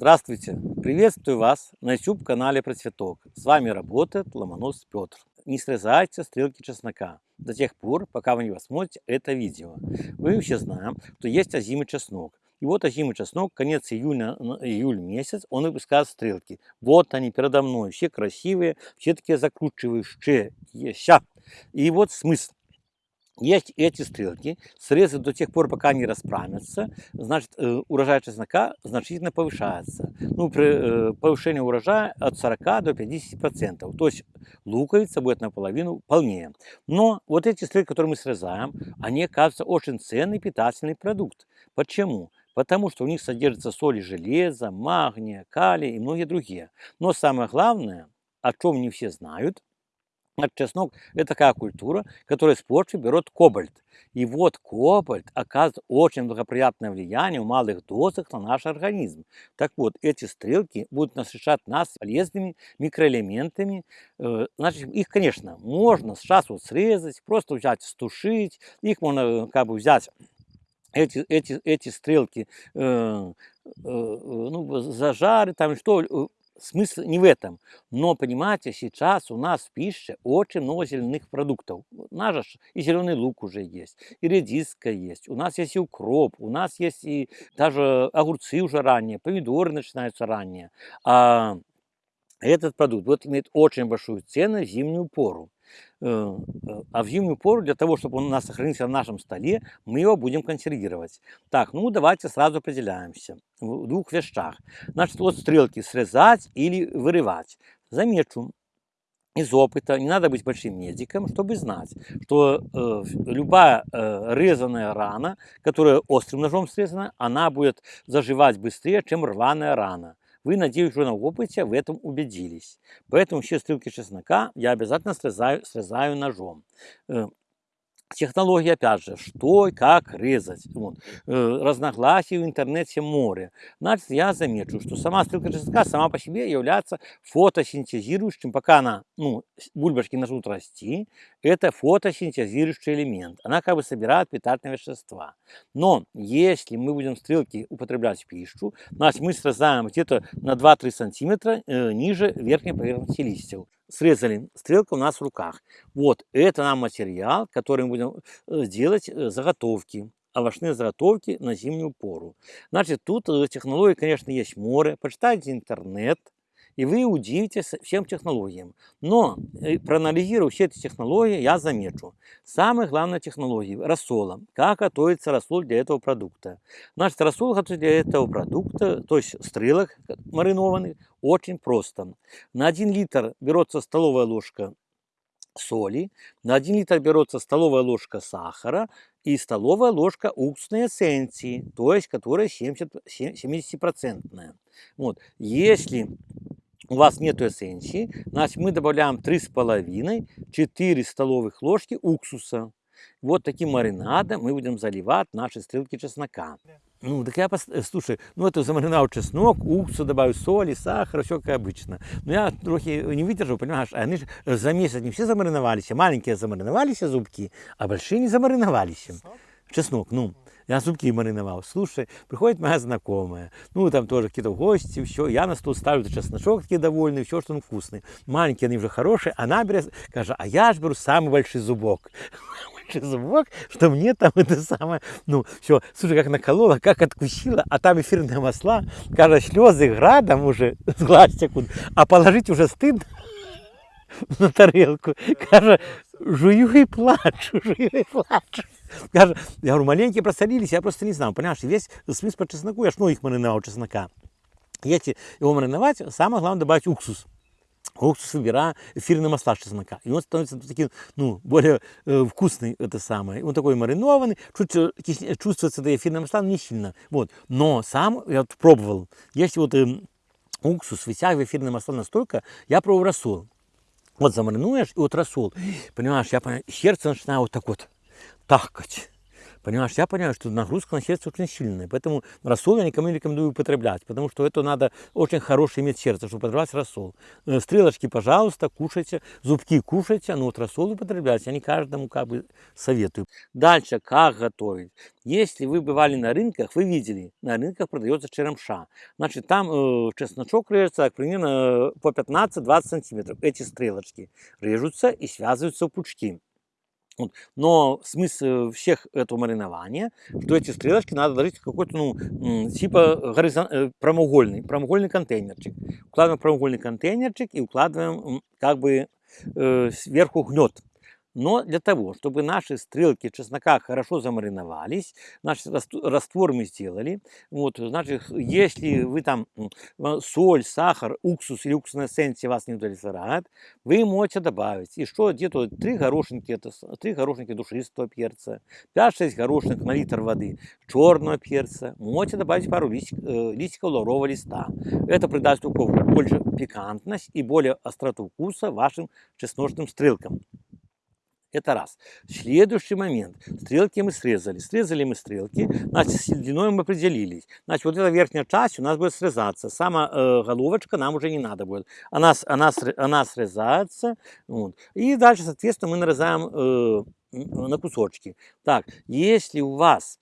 Здравствуйте! Приветствую вас на YouTube-канале Процветок. С вами работает Ломонос Петр. Не срезайте стрелки чеснока до тех пор, пока вы не посмотрите это видео. Мы все знаем, что есть озимый чеснок. И вот озимый чеснок, конец июня, июль месяц, он выпускает стрелки. Вот они передо мной, все красивые, все такие закручивающие. И вот смысл. Есть эти стрелки, срезать до тех пор, пока они расправятся, значит, э, урожай чеснока значительно повышается. Ну, при э, повышении урожая от 40 до 50%. То есть луковица будет наполовину полнее. Но вот эти стрелки, которые мы срезаем, они оказываются очень ценный питательный продукт. Почему? Потому что у них содержится соли железа, магния, калия и многие другие. Но самое главное, о чем не все знают – Чеснок – это такая культура, которая с почвы берет кобальт. И вот кобальт оказывает очень благоприятное влияние в малых дозах на наш организм. Так вот, эти стрелки будут насыщать нас полезными микроэлементами. Э, значит, их, конечно, можно сейчас вот срезать, просто взять, стушить. Их можно э, как бы взять эти, эти, эти стрелки э, э, ну, зажарить, там что, смысл не в этом. Но, понимаете, сейчас у нас в пище очень много зеленых продуктов. У нас же и зеленый лук уже есть, и редиска есть, у нас есть и укроп, у нас есть и даже огурцы уже ранее, помидоры начинаются ранее. А этот продукт вот имеет очень большую цену в зимнюю пору. Э, э, а в зимнюю пору, для того, чтобы он у нас сохранился на нашем столе, мы его будем консервировать. Так, ну давайте сразу определяемся в двух вещах. Значит, вот стрелки срезать или вырывать. Замечу, из опыта, не надо быть большим медиком, чтобы знать, что э, любая э, резаная рана, которая острым ножом срезана, она будет заживать быстрее, чем рваная рана. Вы, надеюсь, уже на опыте в этом убедились. Поэтому все стрелки чеснока я обязательно срезаю, срезаю ножом. Технология, опять же, что и как резать. Вот. Э, разногласий в интернете море. Значит, я замечу, что сама стрелка чеснока сама по себе является фотосинтезирующим, пока она, ну, бульбашки начнут расти, это фотосинтезирующий элемент. Она как бы собирает питательные вещества. Но если мы будем стрелки употреблять в пищу, значит, мы срезаем где-то на 2-3 сантиметра э, ниже верхней поверхности листьев срезали, стрелка у нас в руках. Вот, это нам материал, который мы будем э, делать э, заготовки, овощные заготовки на зимнюю пору. Значит, тут э, технологий, конечно, есть море. Почитайте интернет, и вы удивитесь всем технологиям. Но, проанализируя все эти технологии, я замечу. Самая главная технология – рассола. Как готовится рассол для этого продукта. Значит, рассол готовится для этого продукта, то есть стрелок маринованных, очень просто. На 1 литр берется столовая ложка соли, на 1 литр берется столовая ложка сахара и столовая ложка уксусной эссенции, то есть которая 70%. 70%. Вот. Если у вас нет эссенции, значит мы добавляем 3,5-4 столовых ложки уксуса. Вот таким маринадом мы будем заливать наши стрелки чеснока. Ну, так я, э, слушай, ну это замариновал чеснок, уксус, добавил соли, сахар, все как обычно. Но я трохи не выдержал, понимаешь, они же за месяц не все замариновались, маленькие замариновались зубки, а большие не замариновались. Чеснок, ну. Я зубки мариновал. Слушай, приходит моя знакомая, ну, там тоже какие-то гости, все, я на стол ставлю чесночок такие довольный, все, что он вкусный. Маленькие они уже хорошие, она берет, скажет, а я же беру самый большой зубок большой зубок, что мне там это самое, ну, все, слушай, как наколола, как откусила, а там эфирные масла, кажется, слезы градом уже, с глаз секунд, а положить уже стыдно на тарелку. Каже, жую и плачу, жую и плачу. Каже, я говорю, маленькие просолились, я просто не знал. Понимаешь, весь смысл по чесноку, я ж ну их мариновал чеснока. Если его мариновать, самое главное добавить уксус. Уксус выбирая эфирные масла чеснока. И он становится таким, ну, более э, вкусный, это самое. Он такой маринованный, чуть, чувствуется это эфирные масла, но не сильно. Вот. Но сам, я вот пробовал, если вот э, уксус вытягивает эфирные масла настолько, я пробовал рассол. Вот замаринуешь, и вот рассол, понимаешь, я понимаю, сердце начинает вот так вот тахкать. Понимаешь, я понимаю, что нагрузка на сердце очень сильная, поэтому рассол я никому не рекомендую употреблять, потому что это надо очень хорошее иметь сердце, чтобы употреблять рассол. Э, стрелочки, пожалуйста, кушайте, зубки кушайте, но вот рассол употребляйте, я не каждому как бы советую. Дальше, как готовить. Если вы бывали на рынках, вы видели, на рынках продается черемша. Значит, там э, чесночок режется примерно по 15-20 сантиметров. Эти стрелочки режутся и связываются в пучки. Вот. Но смысл всех этого маринования, что эти стрелочки надо ложить в какой-то, ну, типа горизон... Э, прямоугольный, прямоугольный контейнерчик. Укладываем прямоугольный контейнерчик и укладываем как бы э, сверху гнет. Но для того, чтобы наши стрелки чеснока хорошо замариновались, наш раствор мы сделали, вот, значит, если вы там соль, сахар, уксус или уксусная эссенция вас не удовлетворяет, вы можете добавить. И что, где-то 3 горошинки, 3 горошинки душистого перца, 5-6 горошинок на литр воды черного перца, можете добавить пару листик, э, листиков лаврового листа. Это придаст больше пикантность и более остроту вкуса вашим чесночным стрелкам. Это раз. Следующий момент. Стрелки мы срезали. Срезали мы стрелки, значит, с длиной мы определились. Значит, вот эта верхняя часть у нас будет срезаться. Сама э, головочка нам уже не надо будет. Она, она, она срезается. Вот. И дальше, соответственно, мы нарезаем э, на кусочки. Так, если у вас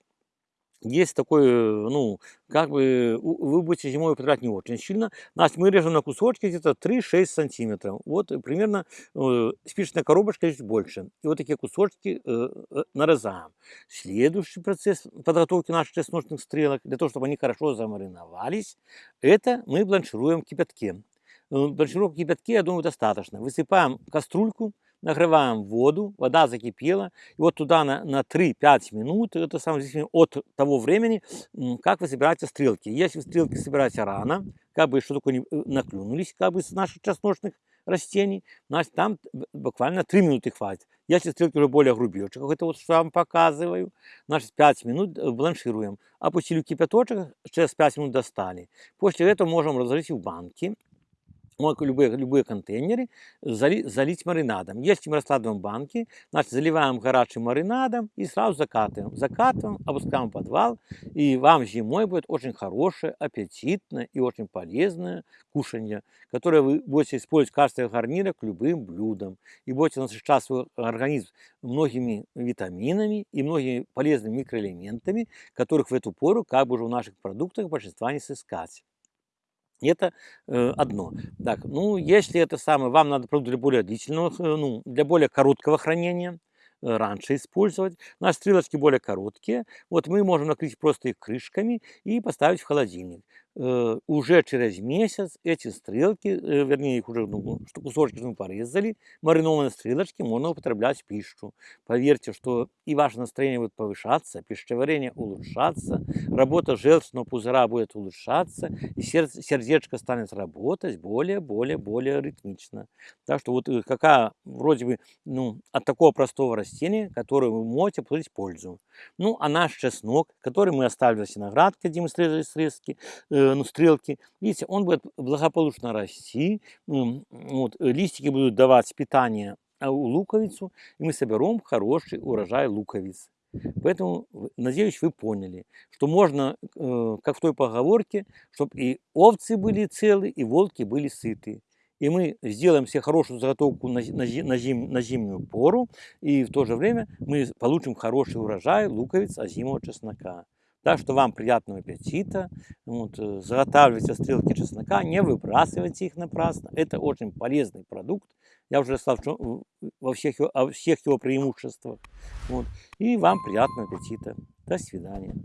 есть такой, э, ну, как бы вы будете зимой употреблять не очень сильно. Значит, мы режем на кусочки где-то 3-6 сантиметров. Вот примерно э, спичечная коробочка чуть больше. И вот такие кусочки э, э, нарезаем. Следующий процесс подготовки наших чесночных стрелок, для того, чтобы они хорошо замариновались, это мы бланшируем в кипятке. Э, бланшировки в кипятке, я думаю, достаточно. Высыпаем кастрюльку, нагреваем воду, вода закипела, и вот туда на, на 3-5 минут, это самое зависит от того времени, как вы собираете стрелки. Если вы стрелки собираете рано, как бы что такое не э, наклюнулись, как бы с наших чесночных растений, значит там буквально 3 минуты хватит. Если стрелки уже более грубее, как это вот что я вам показываю, значит 5 минут э, бланшируем. Опустили кипяточек, через 5 минут достали. После этого можем разложить в банки любые, любые контейнеры, зали, залить маринадом. Если мы раскладываем банки, значит, заливаем горячим маринадом и сразу закатываем. Закатываем, опускаем в подвал, и вам зимой будет очень хорошее, аппетитное и очень полезное кушанье, которое вы будете использовать в качестве гарнира к любым блюдам. И будете насыщать свой организм многими витаминами и многими полезными микроэлементами, которых в эту пору как бы уже в наших продуктах большинства не сыскать. Это э, одно. Так, ну, если это самое, вам надо продукт для более длительного, ну, для более короткого хранения, э, раньше использовать. Наши стрелочки более короткие. Вот мы можем накрыть просто их крышками и поставить в холодильник. Э, уже через месяц эти стрелки, э, вернее их уже ну, что кусочки мы порезали, маринованные стрелочки можно употреблять в пищу. Поверьте, что и ваше настроение будет повышаться, пищеварение улучшаться, работа желчного пузыра будет улучшаться, и сердце, сердечко станет работать более, более, более ритмично. Так что вот э, какая вроде бы ну, от такого простого растения, которое вы можете получить пользу. Ну, а наш чеснок, который мы оставили с виноградкой, где мы срезали срезки, э, ну, стрелки, видите, он будет благополучно расти, вот, листики будут давать питание а, у луковицу, и мы соберем хороший урожай луковиц. Поэтому, надеюсь, вы поняли, что можно, э, как в той поговорке, чтобы и овцы были целы, и волки были сыты и мы сделаем себе хорошую заготовку на, зим, на зимнюю пору, и в то же время мы получим хороший урожай луковиц озимого чеснока. Так что вам приятного аппетита. Вот, э, заготавливайте стрелки чеснока, не выбрасывайте их напрасно. Это очень полезный продукт. Я уже сказал во всех о всех его преимуществах. Вот. И вам приятного аппетита. До свидания.